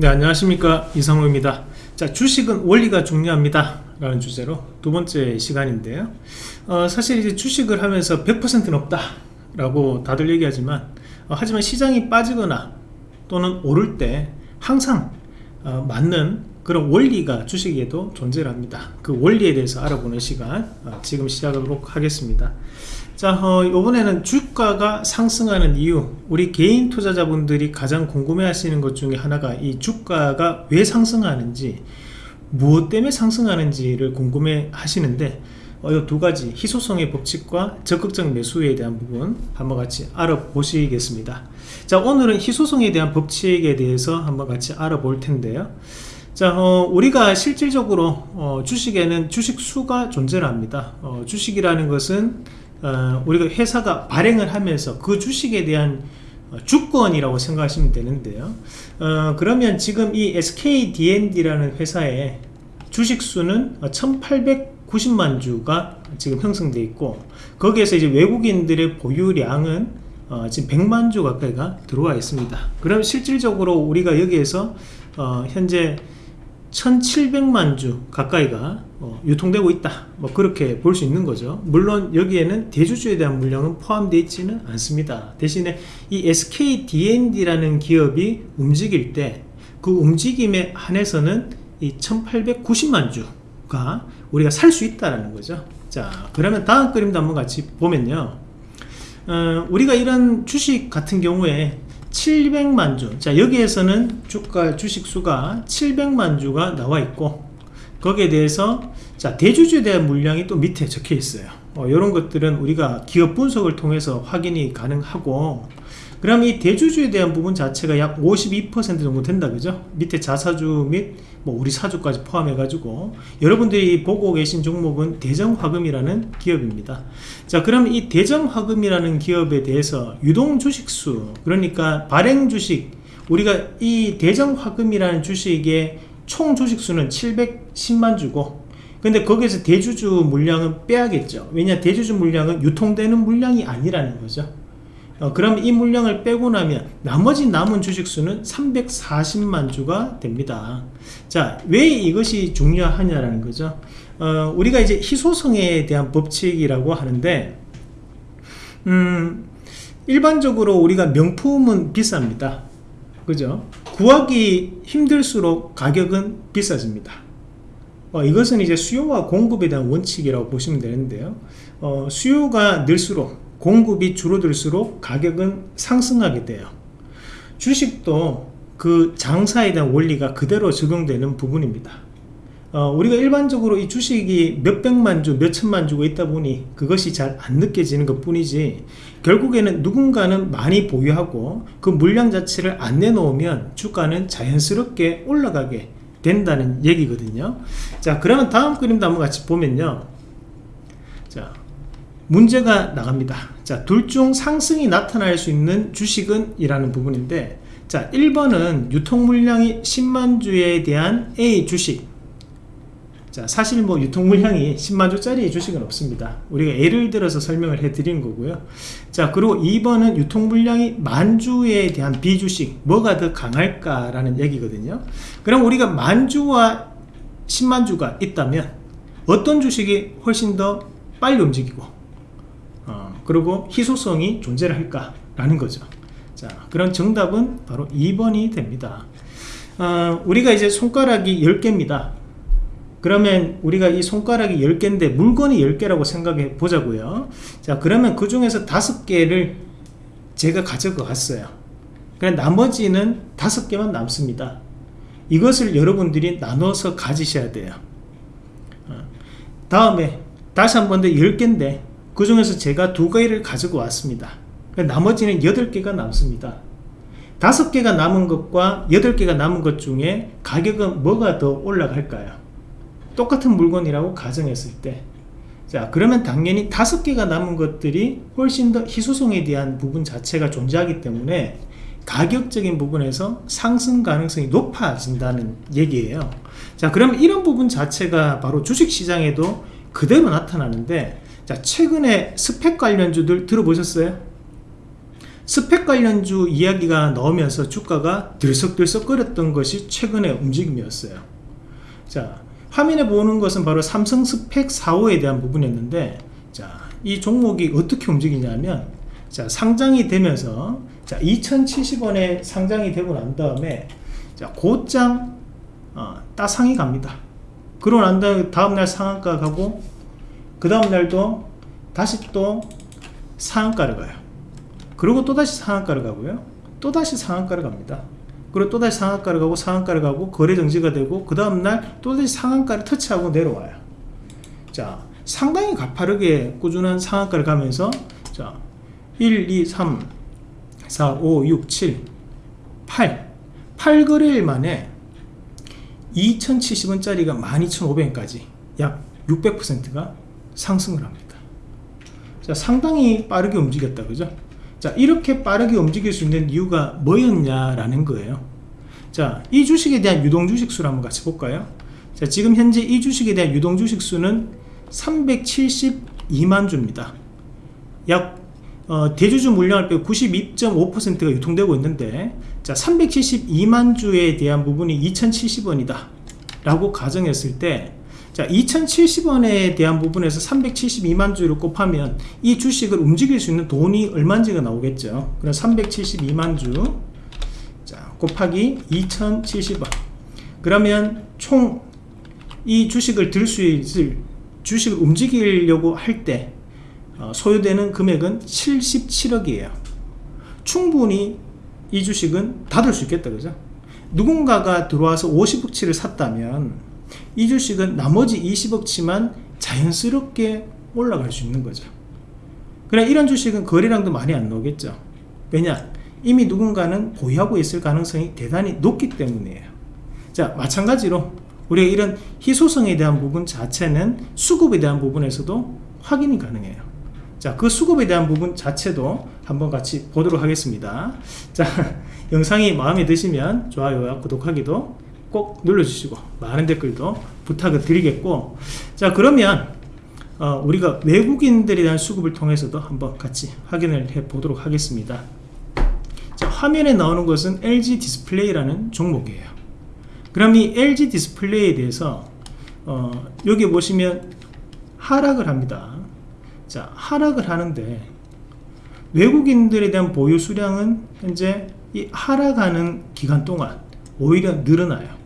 네 안녕하십니까. 이상호입니다. 자 주식은 원리가 중요합니다. 라는 주제로 두 번째 시간인데요. 어, 사실 이제 주식을 하면서 100%는 없다. 라고 다들 얘기하지만 어, 하지만 시장이 빠지거나 또는 오를 때 항상 어, 맞는 그런 원리가 주식에도 존재를 합니다. 그 원리에 대해서 알아보는 시간 어, 지금 시작하도록 하겠습니다. 자 어, 이번에는 주가가 상승하는 이유. 우리 개인 투자자분들이 가장 궁금해 하시는 것 중에 하나가 이 주가가 왜 상승하는지 무엇 때문에 상승하는지를 궁금해 하시는데 어, 이두 가지 희소성의 법칙과 적극적 매수에 대한 부분 한번 같이 알아보시겠습니다. 자 오늘은 희소성에 대한 법칙에 대해서 한번 같이 알아볼 텐데요 자 어, 우리가 실질적으로 어, 주식에는 주식수가 존재를 합니다. 어, 주식이라는 것은 어, 우리가 회사가 발행을 하면서 그 주식에 대한 주권이라고 생각하시면 되는데요. 어, 그러면 지금 이 SKDND라는 회사의 주식수는 1890만 주가 지금 형성되어 있고 거기에서 이제 외국인들의 보유량은 어, 지금 100만 주 가까이가 들어와 있습니다. 그럼 실질적으로 우리가 여기에서 어, 현재 1700만 주 가까이가 어, 유통되고 있다. 뭐 그렇게 볼 수 있는 거죠. 물론 여기에는 대주주에 대한 물량은 포함되어 있지는 않습니다. 대신에 이 SKDND라는 기업이 움직일 때 그 움직임에 한해서는 이 1890만 주가 우리가 살 수 있다라는 거죠. 자 그러면 다음 그림도 한번 같이 보면요. 어, 우리가 이런 주식 같은 경우에 700만 주. 자, 여기에서는 주가 주식 수가 700만 주가 나와 있고 거기에 대해서 자, 대주주에 대한 물량이 또 밑에 적혀 있어요. 어, 이런 것들은 우리가 기업 분석을 통해서 확인이 가능하고 그럼 이 대주주에 대한 부분 자체가 약 52% 정도 된다 그죠? 밑에 자사주 및 뭐 우리 사주까지 포함해 가지고. 여러분들이 보고 계신 종목은 대정화금이라는 기업입니다. 자 그럼 이 대정화금이라는 기업에 대해서 유동 주식수 그러니까 발행 주식 우리가 이 대정화금이라는 주식의 총 주식수는 710만 주고 근데 거기에서 대주주 물량은 빼야겠죠. 왜냐 대주주 물량은 유통되는 물량이 아니라는 거죠. 어, 그럼 이 물량을 빼고 나면 나머지 남은 주식수는 340만 주가 됩니다. 자 왜 이것이 중요하냐라는 거죠. 어, 우리가 이제 희소성에 대한 법칙이라고 하는데 음, 일반적으로 우리가 명품은 비쌉니다. 그죠? 구하기 힘들수록 가격은 비싸집니다 어, 이것은 이제 수요와 공급에 대한 원칙이라고 보시면 되는데요. 어, 수요가 늘수록 공급이 줄어들수록 가격은 상승하게 돼요. 주식도 그 장사에 대한 원리가 그대로 적용되는 부분입니다. 어, 우리가 일반적으로 이 주식이 몇백만 주, 몇천만 주고 있다 보니 그것이 잘 안 느껴지는 것 뿐이지 결국에는 누군가는 많이 보유하고 그 물량 자체를 안 내놓으면 주가는 자연스럽게 올라가게 된다는 얘기거든요. 자 그러면 다음 그림도 한번 같이 보면요. 자 문제가 나갑니다. 자 둘 중 상승이 나타날 수 있는 주식은 이라는 부분인데 자 1번은 유통물량이 10만주에 대한 A 주식 자 사실 뭐 유통 물량이 10만주짜리 주식은 없습니다. 우리가 예를 들어서 설명을 해 드린 거고요. 자 그리고 2번은 유통 물량이 만주에 대한 B 주식 뭐가 더 강할까 라는 얘기거든요. 그럼 우리가 만주와 10만 주가 있다면 어떤 주식이 훨씬 더 빨리 움직이고 그리고 희소성이 존재를 할까 라는 거죠. 자 그런 정답은 바로 2번이 됩니다. 어, 우리가 이제 손가락이 10개입니다 그러면 우리가 이 손가락이 10개인데 물건이 10개라고 생각해 보자고요. 자 그러면 그 중에서 5개를 제가 가져가 갔어요. 그럼 나머지는 5개만 남습니다. 이것을 여러분들이 나눠서 가지셔야 돼요. 어, 다음에 다시 한 번 더 10개인데 그 중에서 제가 두 개를 가지고 왔습니다. 나머지는 8개가 남습니다. 5개가 남은 것과 8개가 남은 것 중에 가격은 뭐가 더 올라갈까요 똑같은 물건이라고 가정했을 때 자 그러면 당연히 다섯 개가 남은 것들이 훨씬 더 희소성에 대한 부분 자체가 존재하기 때문에 가격적인 부분에서 상승 가능성이 높아진다는 얘기예요 자 그러면 이런 부분 자체가 바로 주식시장에도 그대로 나타나는데 자 최근에 스펙 관련주들 들어보셨어요? 스펙 관련주 이야기가 나오면서 주가가 들썩들썩거렸던 것이 최근의 움직임이었어요 자 화면에 보는 것은 바로 삼성 스펙 4호에 대한 부분이었는데 자, 이 종목이 어떻게 움직이냐면 자, 상장이 되면서 자, 2070원에 상장이 되고 난 다음에 자, 곧장 어, 따상이 갑니다. 그러고 난 다음날 상한가 가고 그 다음날도 다시 또 상한가를 가요. 그리고 또다시 상한가를 가고요. 또다시 상한가를 갑니다 그리고 또다시 상한가를 가고 상한가를 가고 거래 정지가 되고 그 다음날 또다시 상한가를 터치하고 내려와요. 자 상당히 가파르게 꾸준한 상한가를 가면서 자 1, 2, 3, 4, 5, 6, 7, 8 8거래일 만에 2070원짜리가 12,500원까지 약 600%가 상승을 합니다. 자 상당히 빠르게 움직였다. 그죠 자 이렇게 빠르게 움직일 수 있는 이유가 뭐였냐라는 거예요. 자이 주식에 대한 유동주식 수를 한번 같이 볼까요? 자 지금 현재 이 주식에 대한 유동주식 수는 372만 주입니다. 약 어, 대주주 물량을 빼고 92.5%가 유통되고 있는데 자 372만 주에 대한 부분이 2070원이다 라고 가정했을 때 자 2070원에 대한 부분에서 372만 주를 곱하면 이 주식을 움직일 수 있는 돈이 얼마인지가 나오겠죠. 그럼 372만 주. 자, 곱하기 2070원. 그러면 총 이 주식을 들 수 있을 주식을 움직이려고 할때 어, 소요되는 금액은 77억이에요. 충분히 이 주식은 닫을 수 있겠다 그죠? 누군가가 들어와서 50억치를 샀다면 이 주식은 나머지 20억치만 자연스럽게 올라갈 수 있는 거죠. 그래 이런 주식은 거래량도 많이 안 나오겠죠. 왜냐? 이미 누군가는 보유하고 있을 가능성이 대단히 높기 때문이에요. 자 마찬가지로 우리가 이런 희소성에 대한 부분 자체는 수급에 대한 부분에서도 확인이 가능해요. 자, 그 수급에 대한 부분 자체도 한번 같이 보도록 하겠습니다. 자, 영상이 마음에 드시면 좋아요와 구독하기도 꼭 눌러주시고 많은 댓글도 부탁을 드리겠고 자 그러면 어, 우리가 외국인들에 대한 수급을 통해서도 한번 같이 확인을 해 보도록 하겠습니다. 자, 화면에 나오는 것은 LG 디스플레이라는 종목이에요. 그럼 이 LG 디스플레이에 대해서 어, 여기 보시면 하락을 합니다. 자 하락을 하는데 외국인들에 대한 보유 수량은 현재 이 하락하는 기간 동안 오히려 늘어나요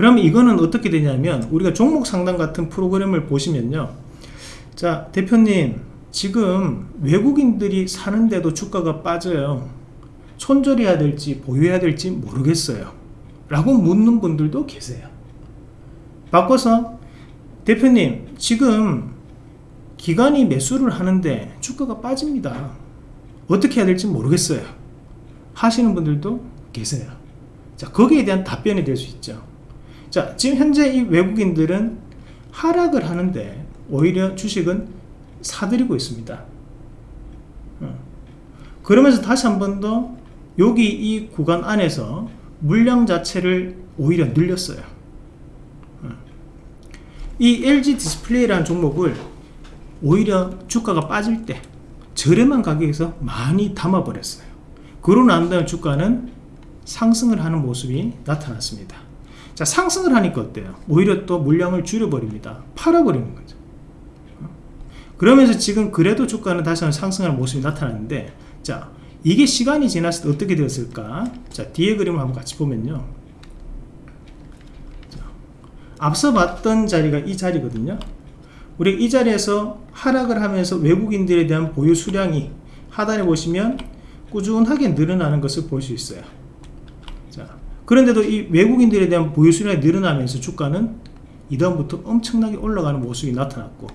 그러면 이거는 어떻게 되냐면 우리가 종목 상담 같은 프로그램을 보시면요. 자 대표님 지금 외국인들이 사는데도 주가가 빠져요. 손절해야 될지 보유해야 될지 모르겠어요. 라고 묻는 분들도 계세요. 바꿔서 대표님 지금 기관이 매수를 하는데 주가가 빠집니다. 어떻게 해야 될지 모르겠어요. 하시는 분들도 계세요. 자 거기에 대한 답변이 될 수 있죠 자 지금 현재 이 외국인들은 하락을 하는데 오히려 주식은 사들이고 있습니다 어. 그러면서 다시 한 번 더 여기 이 구간 안에서 물량 자체를 오히려 늘렸어요 어. 이 LG 디스플레이라는 종목을 오히려 주가가 빠질 때 저렴한 가격에서 많이 담아 버렸어요 그러고 난 다음에 주가는 상승을 하는 모습이 나타났습니다 자 상승을 하니까 어때요? 오히려 또 물량을 줄여버립니다. 팔아버리는 거죠. 그러면서 지금 그래도 주가는 다시 한번 상승하는 모습이 나타났는데 자 이게 시간이 지났을 때 어떻게 되었을까? 자 뒤에 그림을 한번 같이 보면요. 자, 앞서 봤던 자리가 이 자리거든요. 우리 이 자리에서 하락을 하면서 외국인들에 대한 보유 수량이 하단에 보시면 꾸준하게 늘어나는 것을 볼 수 있어요. 자, 그런데도 이 외국인들에 대한 보유 수량이 늘어나면서 주가는 이다음부터 엄청나게 올라가는 모습이 나타났고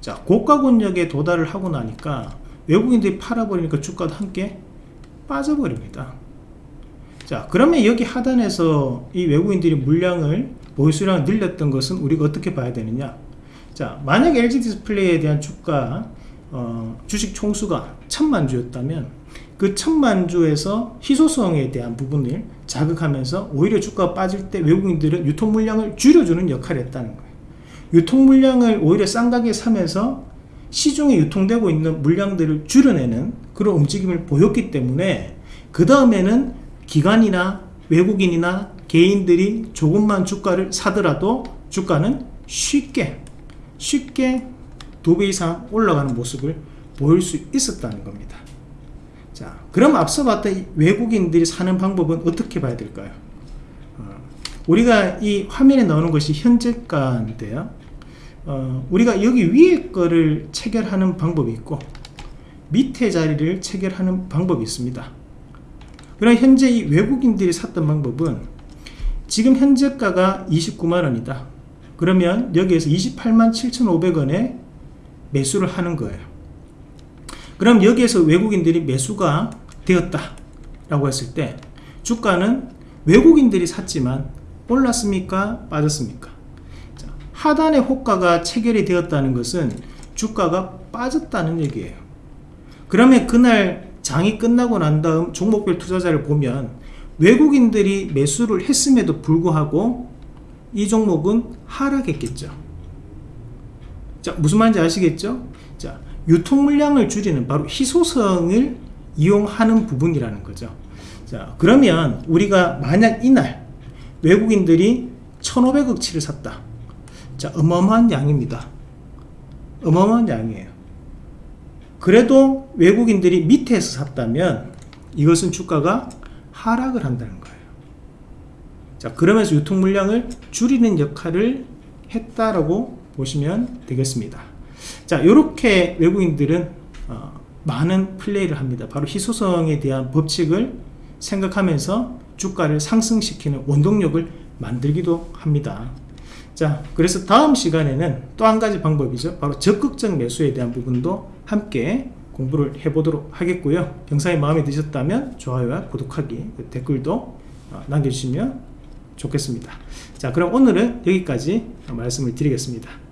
자 고가 권역에 도달을 하고 나니까 외국인들이 팔아버리니까 주가도 함께 빠져버립니다. 자 그러면 여기 하단에서 이 외국인들이 물량을 보유 수량을 늘렸던 것은 우리가 어떻게 봐야 되느냐? 자 만약 LG 디스플레이에 대한 주가 어, 주식 총수가 천만 주였다면 그 천만 주에서 희소성에 대한 부분을 자극하면서 오히려 주가가 빠질 때 외국인들은 유통 물량을 줄여주는 역할을 했다는 거예요 유통 물량을 오히려 싼 가격에 사면서 시중에 유통되고 있는 물량들을 줄여내는 그런 움직임을 보였기 때문에 그 다음에는 기관이나 외국인이나 개인들이 조금만 주가를 사더라도 주가는 쉽게 쉽게 두 배 이상 올라가는 모습을 보일 수 있었다는 겁니다. 자, 그럼 앞서 봤던 이 외국인들이 사는 방법은 어떻게 봐야 될까요? 어, 우리가 이 화면에 나오는 것이 현재가인데요. 어, 우리가 여기 위에 거를 체결하는 방법이 있고 밑에 자리를 체결하는 방법이 있습니다. 그럼 현재 이 외국인들이 샀던 방법은 지금 현재가가 29만원이다. 그러면 여기에서 28만 7,500원에 매수를 하는 거예요. 그럼 여기에서 외국인들이 매수가 되었다 라고 했을 때 주가는 외국인들이 샀지만 올랐습니까? 빠졌습니까? 자, 하단의 호가가 체결이 되었다는 것은 주가가 빠졌다는 얘기예요. 그러면 그날 장이 끝나고 난 다음 종목별 투자자를 보면 외국인들이 매수를 했음에도 불구하고 이 종목은 하락했겠죠. 자, 무슨 말인지 아시겠죠? 자, 유통 물량을 줄이는 바로 희소성을 이용하는 부분이라는 거죠. 자, 그러면 우리가 만약 이날 외국인들이 1,500억치를 샀다. 자, 어마어마한 양입니다. 어마어마한 양이에요. 그래도 외국인들이 밑에서 샀다면 이것은 주가가 하락을 한다는 거예요. 자, 그러면서 유통 물량을 줄이는 역할을 했다라고 보시면 되겠습니다. 자, 이렇게 외국인들은 어, 많은 플레이를 합니다. 바로 희소성에 대한 법칙을 생각하면서 주가를 상승시키는 원동력을 만들기도 합니다. 자, 그래서 다음 시간에는 또 한 가지 방법이죠. 바로 적극적 매수에 대한 부분도 함께 공부를 해보도록 하겠고요. 영상이 마음에 드셨다면 좋아요와 구독하기, 댓글도 어, 남겨주시면 좋겠습니다. 자, 그럼 오늘은 여기까지 말씀을 드리겠습니다.